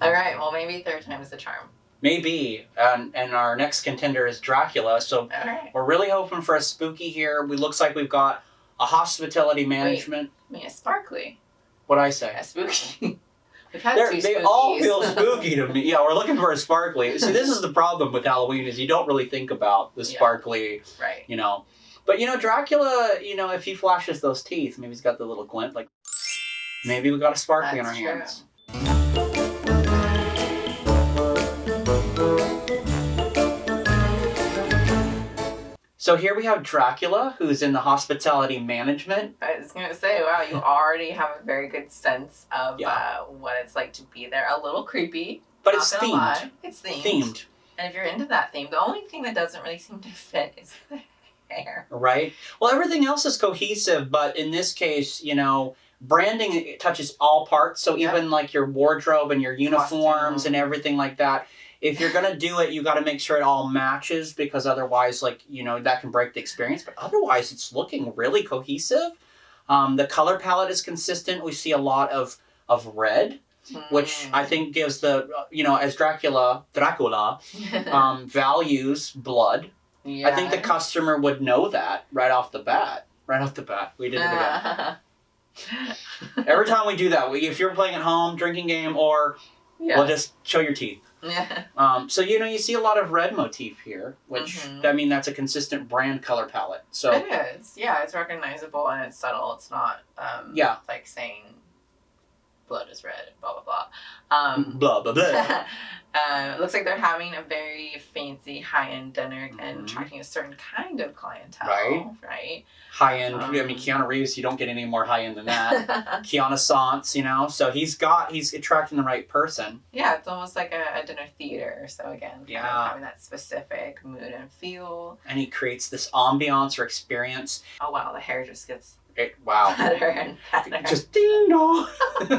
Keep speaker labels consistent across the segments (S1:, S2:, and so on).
S1: All right. Well, maybe third time is the charm.
S2: Maybe. And, and our next contender is Dracula. So
S1: right.
S2: we're really hoping for a spooky here. We looks like we've got a hospitality management.
S1: I mean, a sparkly,
S2: What'd I say?
S1: a spooky. We've had
S2: They're,
S1: two
S2: they all feel spooky to me. Yeah, we're looking for a sparkly. See, this is the problem with Halloween is you don't really think about the
S1: Yeah.
S2: sparkly,
S1: right.
S2: you know. But you know, Dracula, you know, if he flashes those teeth, maybe he's got the little glint. Like maybe we got a sparkly
S1: That's
S2: in our
S1: true.
S2: hands. So here we have Dracula, who's in the hospitality management.
S1: I was gonna say, wow, you already have a very good sense of
S2: Yeah.
S1: uh, what it's like to be there. A little creepy,
S2: But it's themed.
S1: lie. It's themed.
S2: Themed,
S1: And if you're into that theme, the only thing that doesn't really seem to fit is the hair.
S2: right? Well, everything else is cohesive, but in this case, you know, branding touches all parts. So
S1: Yeah.
S2: even like your wardrobe and your uniforms
S1: Costume.
S2: and everything like that. If you're gonna do it, you got to make sure it all matches because otherwise, like you know, that can break the experience. But otherwise, it's looking really cohesive. Um, the color palette is consistent. We see a lot of of red, which I think gives the you know, as Dracula, Dracula
S1: Mm.
S2: um, values blood. Yeah. I think the customer would know that right off the bat. Right off the bat, we did it again. Every time we do that, we, if you're playing at home, drinking game, or
S1: yeah.
S2: we'll just show your teeth.
S1: yeah.
S2: Um, so you know, you see a lot of red motif here, which
S1: Mhm.
S2: I mean, that's a consistent brand color palette. So
S1: It is. Yeah, it's recognizable and it's subtle. It's not um
S2: Yeah.
S1: like saying blood is red, blah blah blah. Um
S2: blah blah blah.
S1: uh, looks like they're having a very fancy high-end dinner and
S2: Mhm.
S1: attracting a certain kind of clientele,
S2: Right.
S1: right?
S2: high end. I mean,
S1: Um,
S2: Keanu Reeves, you don't get any more high end than that. Keanu Sans, you know, so he's got he's attracting the right person.
S1: yeah, it's almost like a, a dinner theater. So again,
S2: Yeah.
S1: having that specific mood and feel.
S2: And he creates this ambiance or experience.
S1: Oh wow, the hair just gets
S2: It, wow.
S1: better and better.
S2: Just ding dong.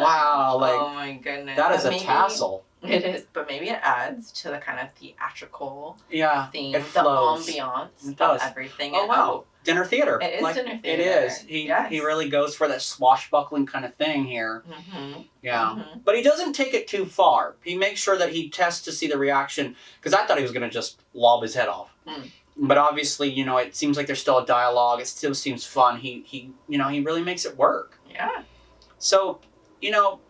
S2: wow, like
S1: oh my goodness,
S2: that is
S1: But
S2: a
S1: maybe-
S2: tassel.
S1: It is, but maybe it adds to the kind of theatrical
S2: Yeah,
S1: theme,
S2: it
S1: the ambiance
S2: It
S1: of everything.
S2: Oh wow, dinner theater.
S1: It is
S2: Like,
S1: dinner theater.
S2: is. He
S1: Yes.
S2: he really goes for that swashbuckling kind of thing here.
S1: hmm
S2: Yeah. But he doesn't take it too far. He makes sure that he tests to see the reaction. Because I thought he was going to just lob his head off.
S1: Mm.
S2: But obviously, you know, it seems like there's still a dialogue. It still seems fun. He, he, you know, he really makes it work.
S1: Yeah.
S2: So, you know,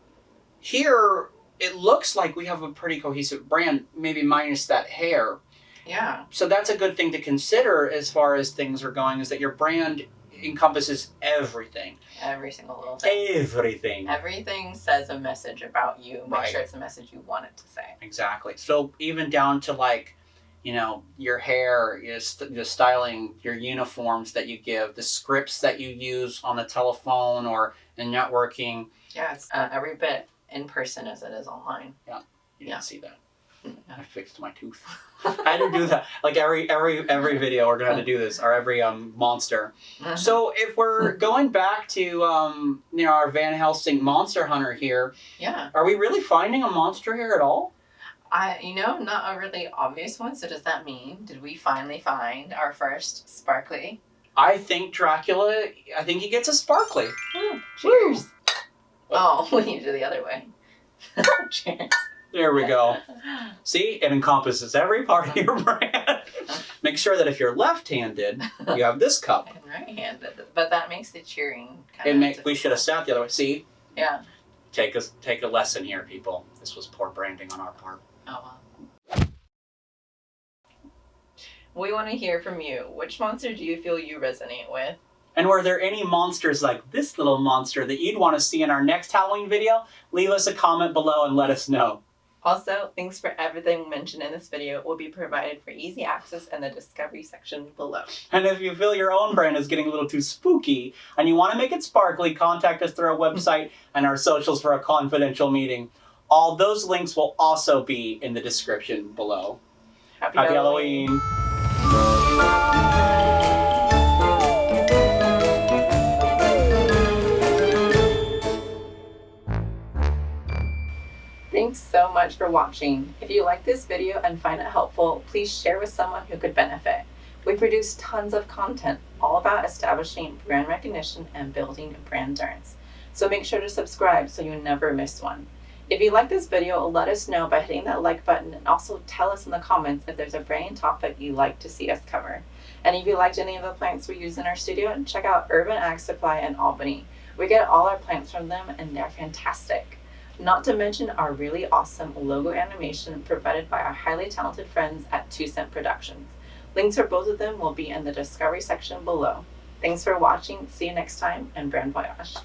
S2: here it looks like we have a pretty cohesive brand, maybe minus that hair.
S1: Yeah.
S2: So that's a good thing to consider as far as things are going, is that your brand encompasses everything.
S1: Every single little thing.
S2: Everything.
S1: Everything says a message about you. Make
S2: Right.
S1: sure it's a message you want it to say.
S2: Exactly. So even down to like, you know, your hair, your, st- your styling, your uniforms that you give, the scripts that you use on the telephone or in networking.
S1: Yeah, it's uh, every bit in person as it is online.
S2: You
S1: Yeah.
S2: didn't see that.
S1: Yeah.
S2: I fixed my tooth. I had to do that. Like every every every video, we're gonna have to do this, or every um monster. So if we're going back to um you know our Van Helsing monster hunter here,
S1: yeah,
S2: are we really finding a monster here at all?
S1: I you know not a really obvious one. So does that mean did we finally find our first sparkly?
S2: I think Dracula. I think he gets a sparkly.
S1: Cheers. Oh, we need to do the other way. Cheers.
S2: There we go. See, it encompasses every part of your brand. Make sure that if you're left-handed, you have this cup.
S1: And right-handed, but that makes the cheering kind
S2: It
S1: of.
S2: make, we should have sat the other way. See,
S1: Yeah.
S2: take a take a lesson here, people. This was poor branding on our part.
S1: Well. We want to hear from you. Which monster do you feel you resonate with?
S2: And were there any monsters like this little monster that you'd want to see in our next Halloween video? Leave us a comment below and let us know.
S1: Also, links for everything mentioned in this video will be provided for easy access in the discovery section below.
S2: And if you feel your own brand is getting a little too spooky and you want to make it sparkly, contact us through our website and our socials for a confidential meeting. All those links will also be in the description below.
S1: Happy,
S2: Happy Halloween.
S1: Thanks so much for watching. If you like this video and find it helpful, please share with someone who could benefit. We produce tons of content all about establishing brand recognition and building brand endurance. So make sure to subscribe so you never miss one. If you like this video, let us know by hitting that like button and also tell us in the comments if there's a brand topic you'd like to see us cover. And if you liked any of the plants we use in our studio, check out Urban Ag Supply in Albany. We get all our plants from them and they're fantastic. Not to mention our really awesome logo animation provided by our highly talented friends at Two Cent Productions. Links for both of them will be in the discovery section below. Thanks for watching, see you next time, and brand voyage.